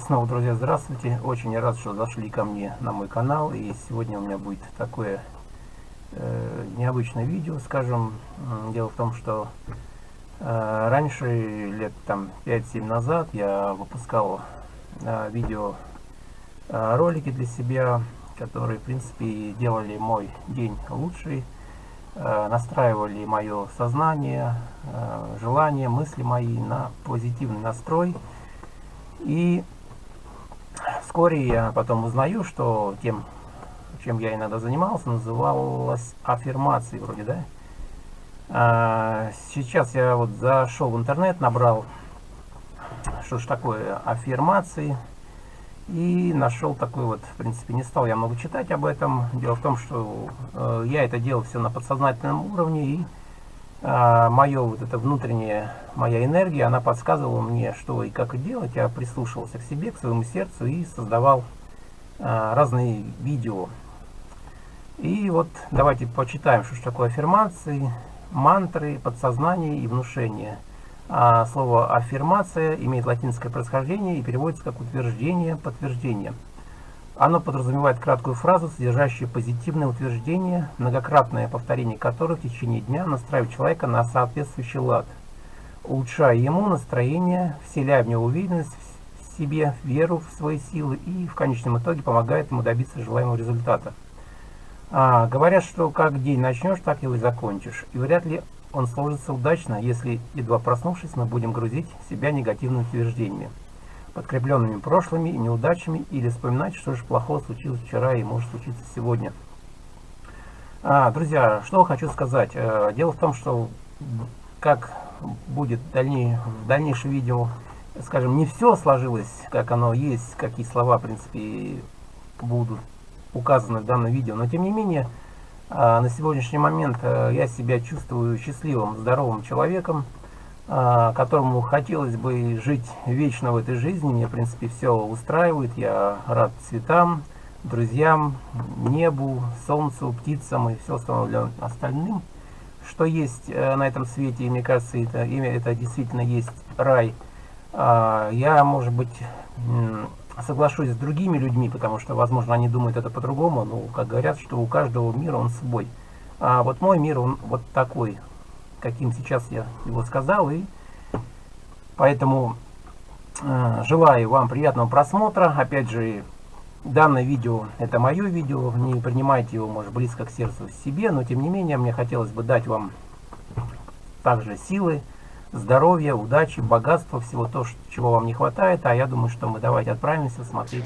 снова, друзья, здравствуйте. Очень рад, что зашли ко мне на мой канал. И сегодня у меня будет такое э, необычное видео, скажем. Дело в том, что э, раньше, лет там 5-7 назад, я выпускал э, видео э, ролики для себя, которые, в принципе, делали мой день лучший, э, настраивали мое сознание, э, желания, мысли мои на позитивный настрой. И Вскоре я потом узнаю, что тем, чем я иногда занимался, называлось аффирмацией вроде, да? А, сейчас я вот зашел в интернет, набрал, что ж такое аффирмации, и нашел такой вот, в принципе, не стал я много читать об этом. Дело в том, что э, я это делал все на подсознательном уровне, и мое вот это внутреннее, моя энергия, она подсказывала мне, что и как делать. Я прислушивался к себе, к своему сердцу и создавал а, разные видео. И вот давайте почитаем, что такое аффирмации, мантры, подсознание и внушение. А слово аффирмация имеет латинское происхождение и переводится как утверждение, подтверждение. Оно подразумевает краткую фразу, содержащую позитивное утверждение, многократное повторение которой в течение дня настраивает человека на соответствующий лад, улучшая ему настроение, вселяя в него уверенность в себе, веру в свои силы и в конечном итоге помогает ему добиться желаемого результата. А, говорят, что как день начнешь, так его и закончишь. И вряд ли он сложится удачно, если, едва проснувшись, мы будем грузить себя негативными утверждениями подкрепленными прошлыми неудачами или вспоминать, что же плохого случилось вчера и может случиться сегодня. А, друзья, что хочу сказать. Э, дело в том, что как будет дальней, в дальнейшем видео, скажем, не все сложилось, как оно есть, какие слова, в принципе, будут указаны в данном видео, но тем не менее, а, на сегодняшний момент э, я себя чувствую счастливым, здоровым человеком, которому хотелось бы жить вечно в этой жизни. Мне, в принципе, все устраивает. Я рад цветам, друзьям, небу, солнцу, птицам и все остальным, что есть э, на этом свете. И мне кажется, это, имя это действительно есть рай. А, я, может быть, соглашусь с другими людьми, потому что, возможно, они думают это по-другому. Но, как говорят, что у каждого мира он свой. А вот мой мир, он вот такой каким сейчас я его сказал. И поэтому э, желаю вам приятного просмотра. Опять же, данное видео, это мое видео, не принимайте его, может, близко к сердцу себе, но тем не менее, мне хотелось бы дать вам также силы, здоровья, удачи, богатства, всего то, чего вам не хватает. А я думаю, что мы давайте отправимся смотреть.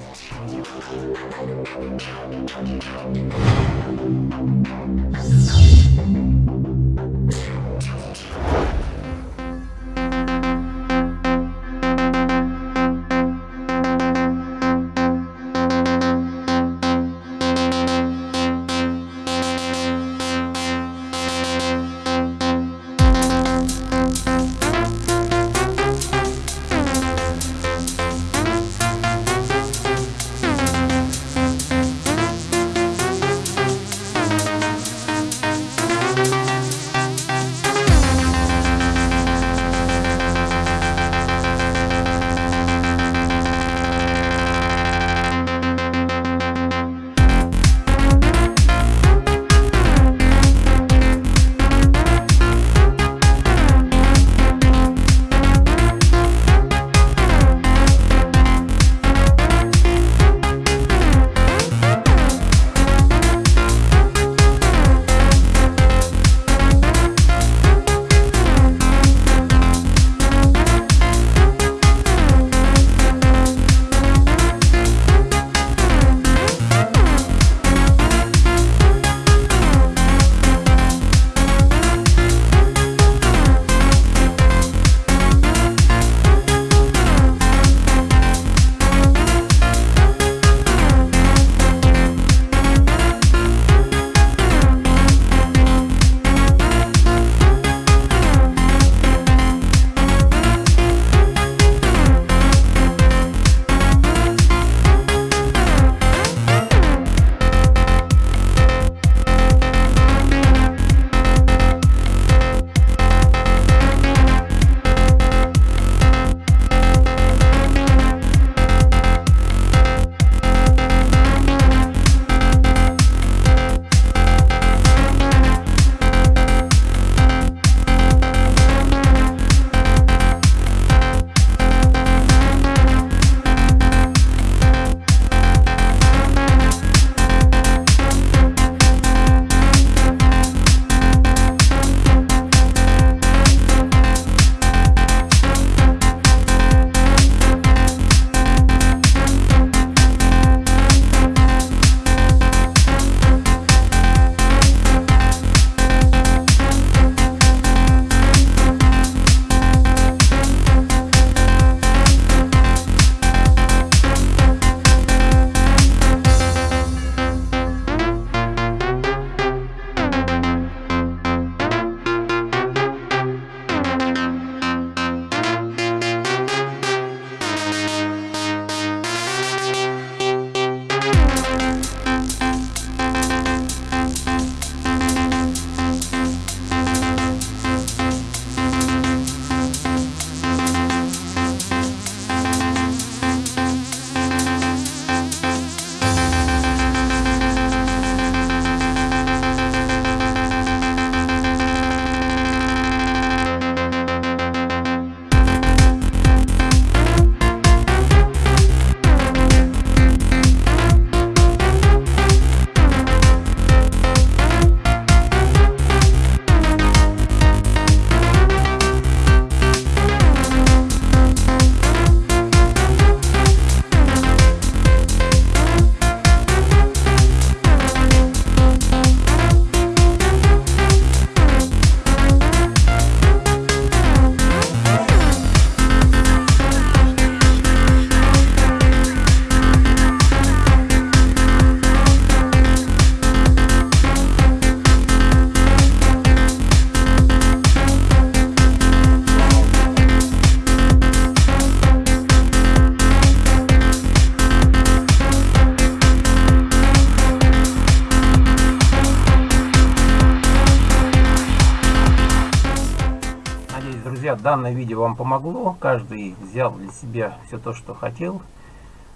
Друзья, данное видео вам помогло. Каждый взял для себя все то, что хотел.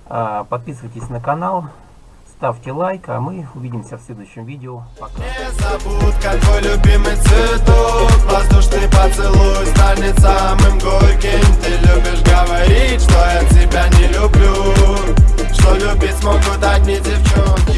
А, подписывайтесь на канал, ставьте лайк, а мы увидимся в следующем видео. Пока. Не твой любимый цветок, воздушный поцелуй станет самым горьким. Ты любишь говорить, что я тебя не люблю, что любить смогут одни девчонки.